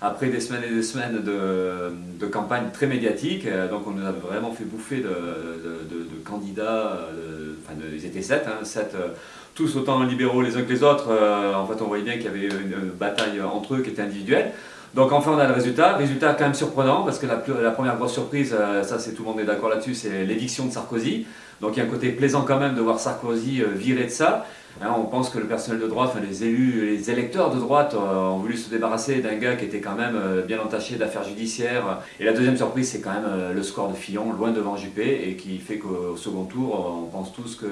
après des semaines et des semaines de, campagne très médiatique. Donc on nous a vraiment fait bouffer de, candidats, enfin ils étaient sept, hein, sept tous autant libéraux les uns que les autres. en fait on voyait bien qu'il y avait une bataille entre eux qui était individuelle. Donc enfin on a le résultat, résultat quand même surprenant parce que la, la première grosse surprise, euh, ça c'est tout le monde est d'accord là-dessus, c'est l'éviction de Sarkozy. Donc il y a un côté plaisant quand même de voir Sarkozy euh, virer de ça. Hein, on pense que le personnel de droite, les élus, les électeurs de droite euh, ont voulu se débarrasser d'un gars qui était quand même bien entaché d'affaires judiciaires. Et la deuxième surprise, c'est quand même le score de Fillon, loin devant Juppé, et qui fait qu'au second tour, on pense tous que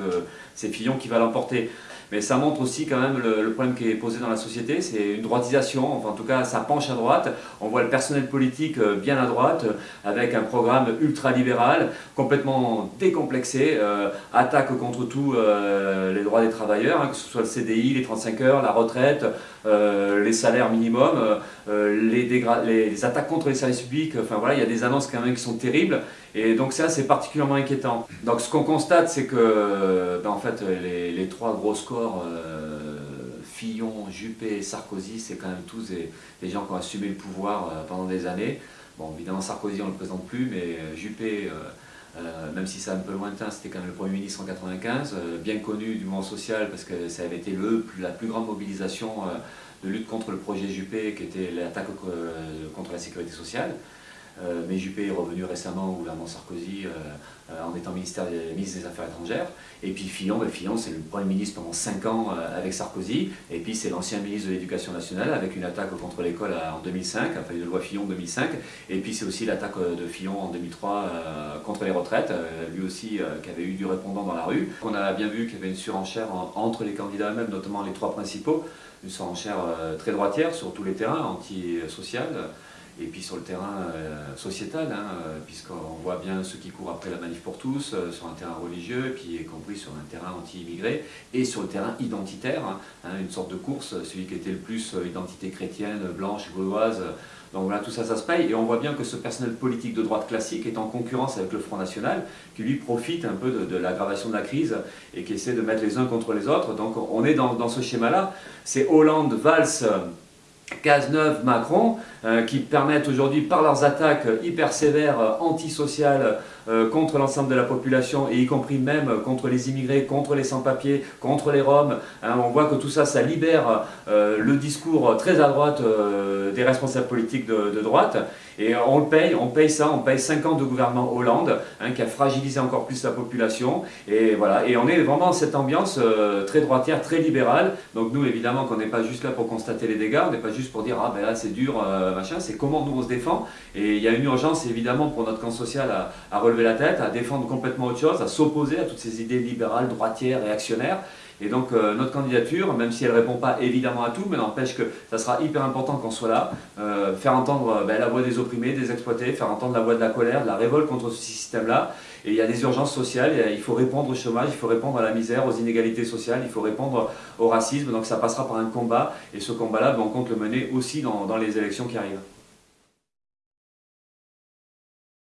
c'est Fillon qui va l'emporter. Mais ça montre aussi quand même le, problème qui est posé dans la société, c'est une droitisation, enfin en tout cas ça penche à droite. On voit le personnel politique euh, bien à droite, euh, avec un programme ultra-libéral, complètement décomplexé, euh, attaque contre tout les droits des travailleurs, hein, que ce soit le CDI, les 35 heures, la retraite, les salaires minimums, les, les, attaques contre les services publics, enfin voilà, il y a des annonces quand même qui sont terribles. Et donc ça, c'est particulièrement inquiétant. Donc ce qu'on constate, c'est que ben, en fait, les, trois gros scores, euh, Fillon, Juppé et Sarkozy, c'est quand même tous des, gens qui ont assumé le pouvoir euh, pendant des années. Bon, évidemment, Sarkozy, on ne le présente plus, mais euh, même si c'est un peu lointain, c'était quand même le Premier ministre en 95, bien connu du mouvement social parce que ça avait été le, la plus grande mobilisation de lutte contre le projet Juppé, qui était l'attaque contre la sécurité sociale. Euh, mais Juppé est revenu récemment au gouvernement Sarkozy euh, euh, en étant ministre des Affaires étrangères. Et puis Fillon, ben Fillon c'est le Premier ministre pendant 5 ans avec Sarkozy. Et puis c'est l'ancien ministre de l'Éducation nationale avec une attaque contre l'école en 2005, enfin une loi Fillon 2005. Et puis c'est aussi l'attaque de Fillon en 2003 contre les retraites, lui aussi qui avait eu du répondant dans la rue. On a bien vu qu'il y avait une surenchère entre les candidats eux-mêmes, notamment les trois principaux, une surenchère très droitière sur tous les terrains, anti-social, et puis sur le terrain euh, sociétal, hein, euh, puisqu'on voit bien ceux qui courent après la manif pour tous, euh, sur un terrain religieux, puis y compris sur un terrain anti-immigré, et sur le terrain identitaire, hein, hein, une sorte de course, celui qui était le plus identité chrétienne, blanche, gauloise, donc voilà, tout ça, ça se paye, et on voit bien que ce personnel politique de droite classique est en concurrence avec le Front National, qui lui profite un peu de, l'aggravation de la crise, et qui essaie de mettre les uns contre les autres, donc on est dans, dans ce schéma-là, c'est Hollande, Valls, Cazeneuve, Macron, euh, qui permettent aujourd'hui, par leurs attaques hyper sévères, euh, antisociales, contre l'ensemble de la population, et y compris même contre les immigrés, contre les sans-papiers, contre les Roms, hein, on voit que tout ça, ça libère le discours très à droite des responsables politiques de, droite, et on le paye, on paye ça, on paye 5 ans de gouvernement Hollande, hein, qui a fragilisé encore plus la population, et voilà, et on est vraiment dans cette ambiance très droitière, très libérale, donc nous évidemment qu'on n'est pas juste là pour constater les dégâts, on n'est pas juste pour dire ah ben là c'est dur, machin, c'est comment nous on se défend. Et il y a une urgence évidemment pour notre camp social à, relever la tête, à défendre complètement autre chose, à s'opposer à toutes ces idées libérales, droitières, réactionnaires. Et donc euh, notre candidature, même si elle ne répond pas évidemment à tout, mais n'empêche que ça sera hyper important qu'on soit là, euh, faire entendre ben, la voix des opprimés, des exploités, faire entendre la voix de la colère, de la révolte contre ce système-là. Et il y a des urgences sociales, il faut répondre au chômage, il faut répondre à la misère, aux inégalités sociales, il faut répondre au racisme, donc ça passera par un combat, et ce combat-là, ben, on compte le mener aussi dans les élections qui arrivent.